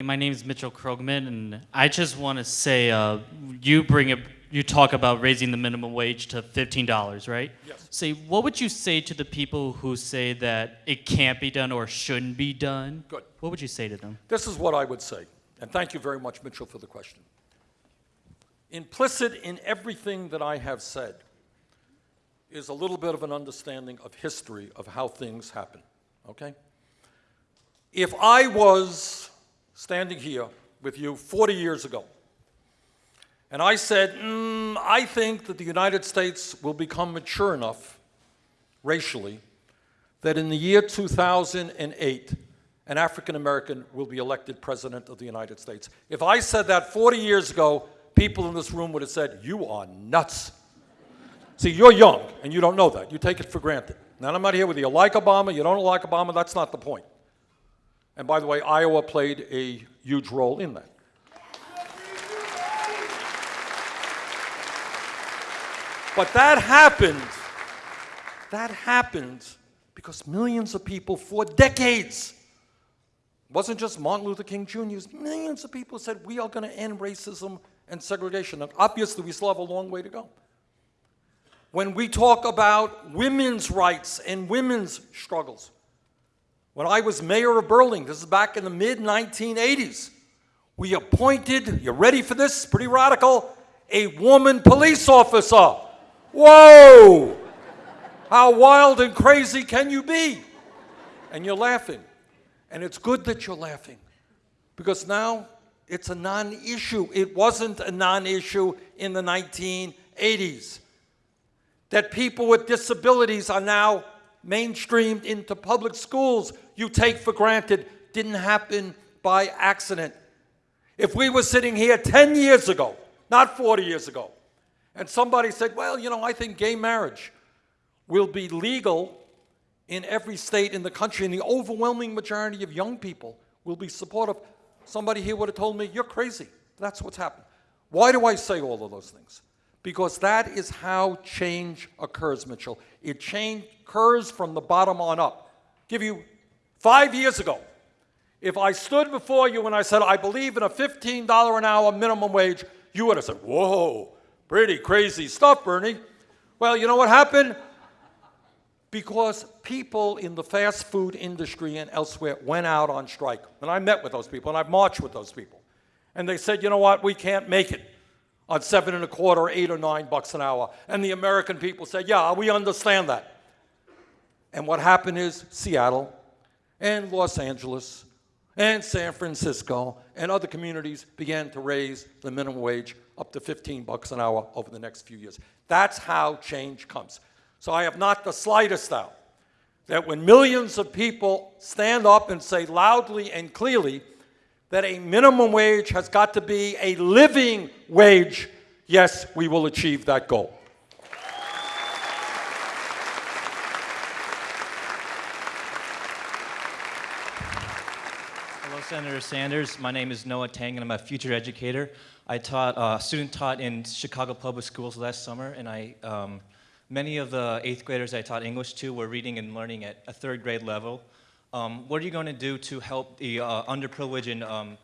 My name is Mitchell Krogman, and I just want to say, uh, you bring up, you talk about raising the minimum wage to fifteen dollars, right? Yes. Say, what would you say to the people who say that it can't be done or shouldn't be done? Good. What would you say to them? This is what I would say, and thank you very much, Mitchell, for the question. Implicit in everything that I have said is a little bit of an understanding of history of how things happen, okay? If I was standing here with you 40 years ago, and I said, "Mm, I think that the United States will become mature enough racially that in the year 2008, an African American will be elected president of the United States. If I said that 40 years ago, people in this room would have said, You are nuts. See, you're young and you don't know that. You take it for granted. Now, I'm not here whether you like Obama, you don't like Obama, that's not the point. And by the way, Iowa played a huge role in that. But that happened, that happened because millions of people for decades, wasn't just Martin Luther King Jr., it was millions of people said, we are going to end racism and segregation. Now, obviously, we still have a long way to go. When we talk about women's rights and women's struggles, when I was mayor of Burlington, this is back in the mid 1980s, we appointed, you ready for this? Pretty radical, a woman police officer. Whoa! How wild and crazy can you be? And you're laughing. And it's good that you're laughing because now it's a non issue. It wasn't a non issue in the 1980s. That people with disabilities are now mainstreamed into public schools, you take for granted, didn't happen by accident. If we were sitting here 10 years ago, not 40 years ago, and somebody said, well, you know, I think gay marriage will be legal in every state in the country, and the overwhelming majority of young people will be supportive, somebody here would have told me, you're crazy. That's what's happened. Why do I say all of those things? Because that is how change occurs, Mitchell. It change occurs from the bottom on up. Give you five years ago, if I stood before you and I said, I believe in a $15 an hour minimum wage, you would have said, Whoa, pretty crazy stuff, Bernie. Well, you know what happened? Because people in the fast food industry and elsewhere went out on strike. And I met with those people and I've marched with those people. And they said, you know what, we can't make it on seven and a quarter, eight or nine bucks an hour. And the American people said, yeah, we understand that. And what happened is Seattle and Los Angeles and San Francisco and other communities began to raise the minimum wage up to 15 bucks an hour over the next few years. That's how change comes. So I have not the slightest doubt that when millions of people stand up and say loudly and clearly that a minimum wage has got to be a living wage, yes, we will achieve that goal. Hello, Senator Sanders. My name is Noah Tang, and I'm a future educator. I taught, uh, student taught in Chicago Public Schools last summer, and I, um, many of the eighth graders I taught English to were reading and learning at a third grade level. Um, what are you going to do to help the uh, underprivileged and um,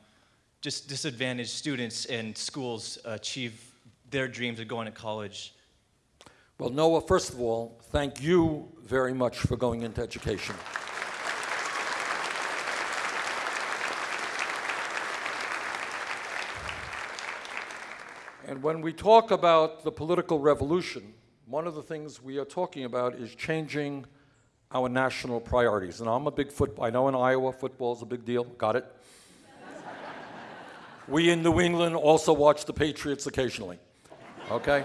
just disadvantaged students and schools achieve their dreams of going to college? Well, Noah, first of all, thank you very much for going into education. And when we talk about the political revolution, one of the things we are talking about is changing our national priorities. And I'm a big football, I know in Iowa football is a big deal, got it? we in New England also watch the Patriots occasionally, okay?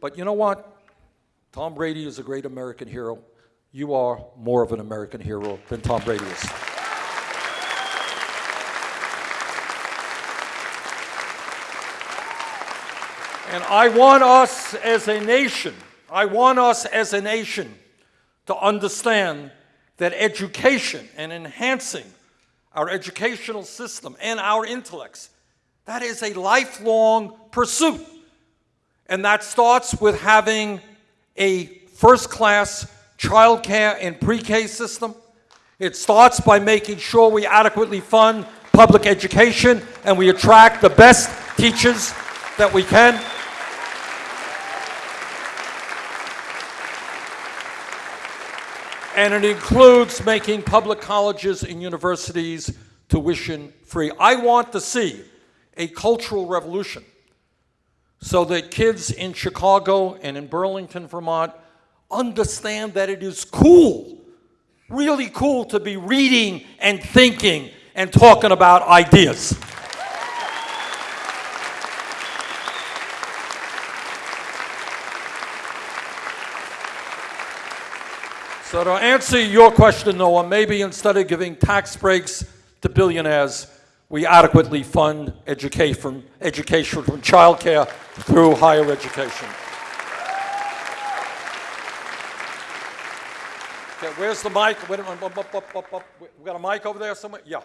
But you know what? Tom Brady is a great American hero. You are more of an American hero than Tom Brady is. And I want us as a nation, I want us as a nation to understand that education and enhancing our educational system and our intellects, that is a lifelong pursuit. And that starts with having a first-class childcare and pre-K system. It starts by making sure we adequately fund public education and we attract the best teachers that we can. And it includes making public colleges and universities tuition free. I want to see a cultural revolution so that kids in Chicago and in Burlington, Vermont understand that it is cool, really cool to be reading and thinking and talking about ideas. So to answer your question, Noah, maybe instead of giving tax breaks to billionaires, we adequately fund education from, education from childcare through higher education. Okay, where's the mic? Wait. We got a mic over there somewhere? Yeah.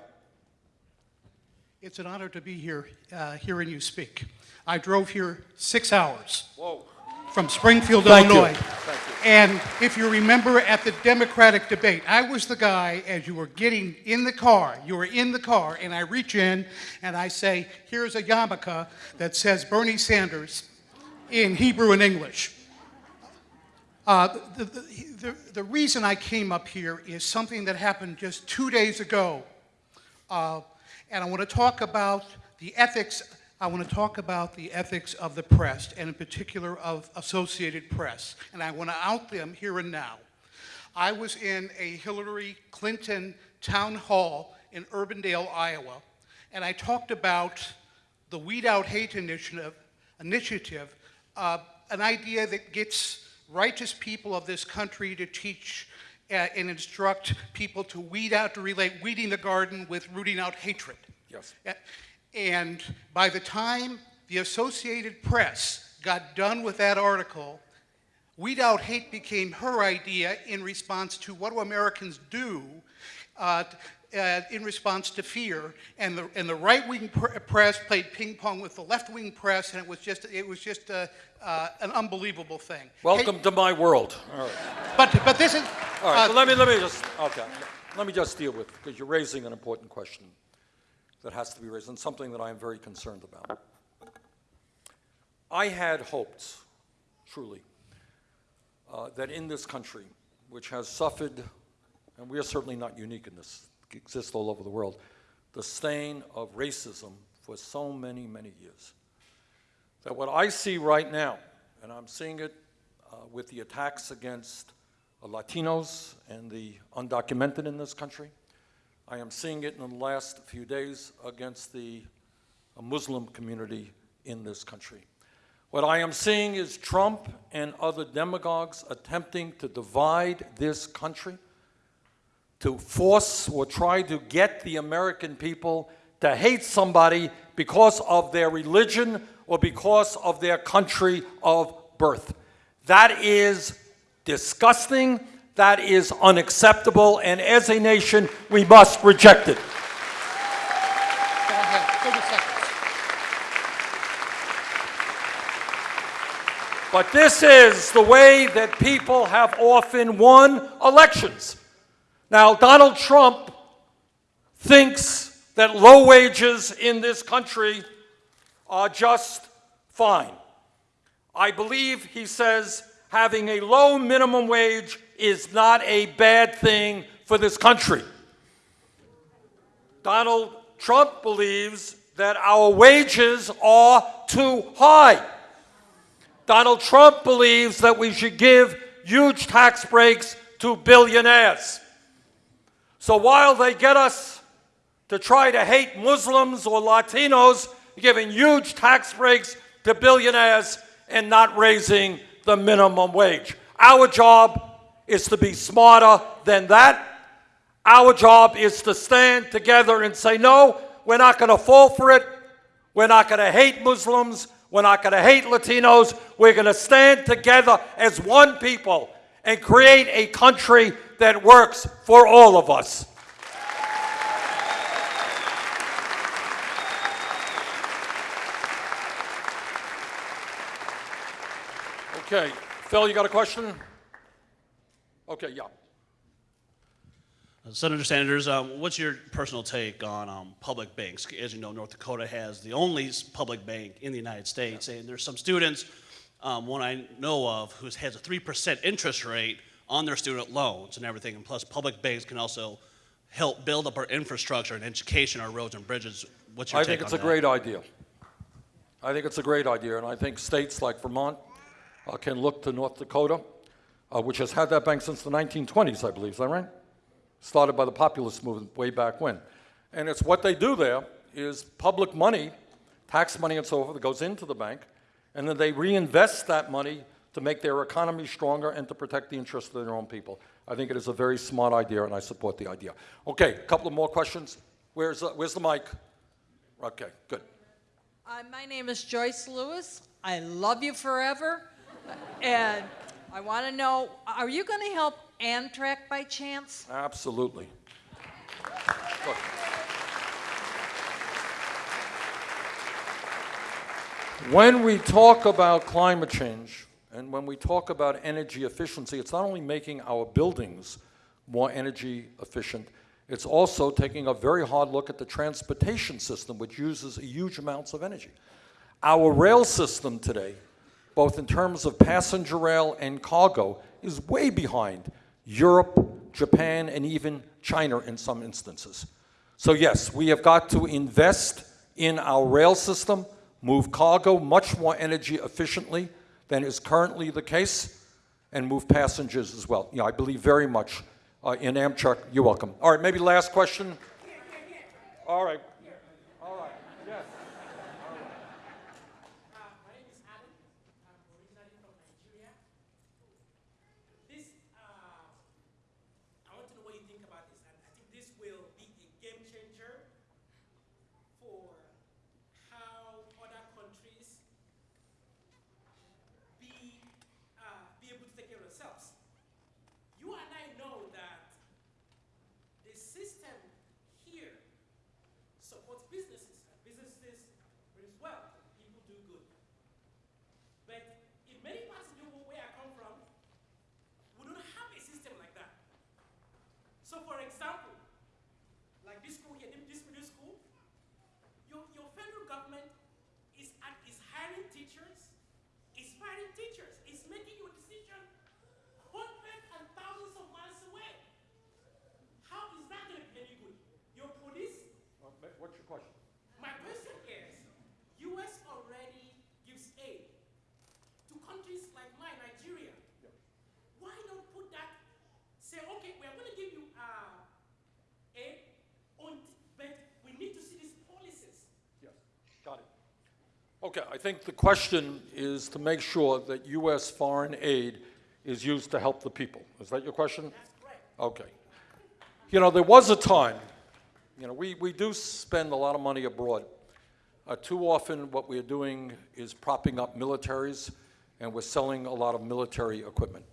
It's an honor to be here, uh, hearing you speak. I drove here six hours Whoa. from Springfield, Thank. Illinois. You. And if you remember at the Democratic debate, I was the guy as you were getting in the car, you were in the car, and I reach in and I say, here's a yarmulke that says Bernie Sanders in Hebrew and English. Uh, the, the, the, the reason I came up here is something that happened just two days ago. Uh, and I want to talk about the ethics, I want to talk about the ethics of the press, and in particular of Associated Press. And I want to out them here and now. I was in a Hillary Clinton town hall in Urbandale, Iowa, and I talked about the Weed Out Hate Initiative, initiative uh, an idea that gets righteous people of this country to teach uh, and instruct people to weed out, to relate weeding the garden with rooting out hatred. Yes. Uh, And by the time the Associated Press got done with that article, Weed Out Hate became her idea in response to what do Americans do uh, uh, in response to fear. And the, and the right-wing pr- press played ping pong with the left-wing press, and it was just, it was just uh, uh, an unbelievable thing. Welcome Hate- to my world. All right. but, but this is, All right, uh, so let me, let me just, okay, let me just deal with, because you're raising an important question that has to be raised, and something that I am very concerned about. I had hoped, truly, uh, that in this country, which has suffered, and we are certainly not unique in this, exists all over the world, the stain of racism for so many, many years, that what I see right now, and I'm seeing it uh, with the attacks against uh, Latinos and the undocumented in this country. I am seeing it in the last few days against the Muslim community in this country. What I am seeing is Trump and other demagogues attempting to divide this country, to force or try to get the American people to hate somebody because of their religion or because of their country of birth. That is disgusting, that is unacceptable, and as a nation, we must reject it. go ahead, 30 seconds. But this is the way that people have often won elections. Now, Donald Trump thinks that low wages in this country are just fine. I believe he says having a low minimum wage is not a bad thing for this country. Donald Trump believes that our wages are too high. Donald Trump believes that we should give huge tax breaks to billionaires. So while they get us to try to hate Muslims or Latinos, giving huge tax breaks to billionaires and not raising the minimum wage. Our job is to be smarter than that. Our job is to stand together and say, no, we're not going to fall for it. We're not going to hate Muslims. We're not going to hate Latinos. We're going to stand together as one people and create a country that works for all of us. Okay, Phil, you got a question? Okay, yeah. Senator Sanders, um, what's your personal take on um, public banks? As you know, North Dakota has the only public bank in the United States, and there's some students, um, one I know of, who has a 3% interest rate on their student loans and everything, and plus public banks can also help build up our infrastructure and education, our roads and bridges. What's your I think it's a that? great idea. I think it's a great idea, and I think states like Vermont can look to North Dakota, uh, which has had that bank since the 1920s, I believe. Is that right? Started by the populist movement way back when. And it's what they do there is public money, tax money and so forth, that goes into the bank, and then they reinvest that money to make their economy stronger and to protect the interests of their own people. I think it is a very smart idea, and I support the idea. Okay, a couple of more questions. Where's, uh, where's the mic? Okay, good. Uh, my name is Joyce Lewis. I love you forever. And I want to know are you going to help Amtrak by chance? Absolutely. Look. When we talk about climate change and when we talk about energy efficiency, it's not only making our buildings more energy efficient, it's also taking a very hard look at the transportation system, which uses huge amounts of energy. Our rail system today, both in terms of passenger rail and cargo, is way behind Europe, Japan, and even China in some instances. So, yes, we have got to invest in our rail system, move cargo much more energy efficiently than is currently the case, and move passengers as well. You know, I believe very much uh, in Amtrak. You're welcome. All right, maybe last question. All right. All right. Yes. My name is Adam. I'm originally from Nigeria. This, uh, I want to know what you think about this, this will be a game changer for how other countries be uh, be able to take care of themselves. You and I know that the system here supports businesses. and Businesses brings wealth. People do good. But in many parts of the world where I come from, we don't have a system like that. So, for example, like this school here, this middle school, your, your federal government is, at, is hiring teachers, is firing teachers, is making your decision hundreds and thousands of miles away. How is that going to be any good? Your police What's your question? my question is, U.S. already gives aid to countries like mine, Nigeria. Why not put that? Say, okay, we are going to give you uh, aid, on, but we need to see these policies. Yes, got it. Okay, I think the question is to make sure that U.S. foreign aid is used to help the people. Is that your question? That's. Okay. You know, there was a time, you know, we, we do spend a lot of money abroad. Uh, too often, what we're doing is propping up militaries, and we're selling a lot of military equipment.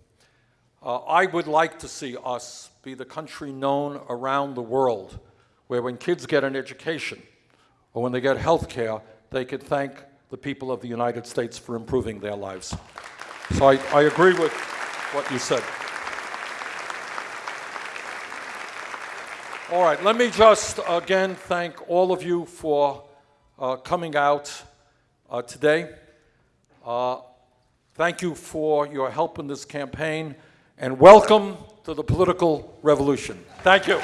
Uh, I would like to see us be the country known around the world where when kids get an education or when they get health care, they can thank the people of the United States for improving their lives. So I, I agree with what you said. All right, let me just again thank all of you for uh, coming out uh, today. Uh, thank you for your help in this campaign, and welcome to the political revolution. Thank you.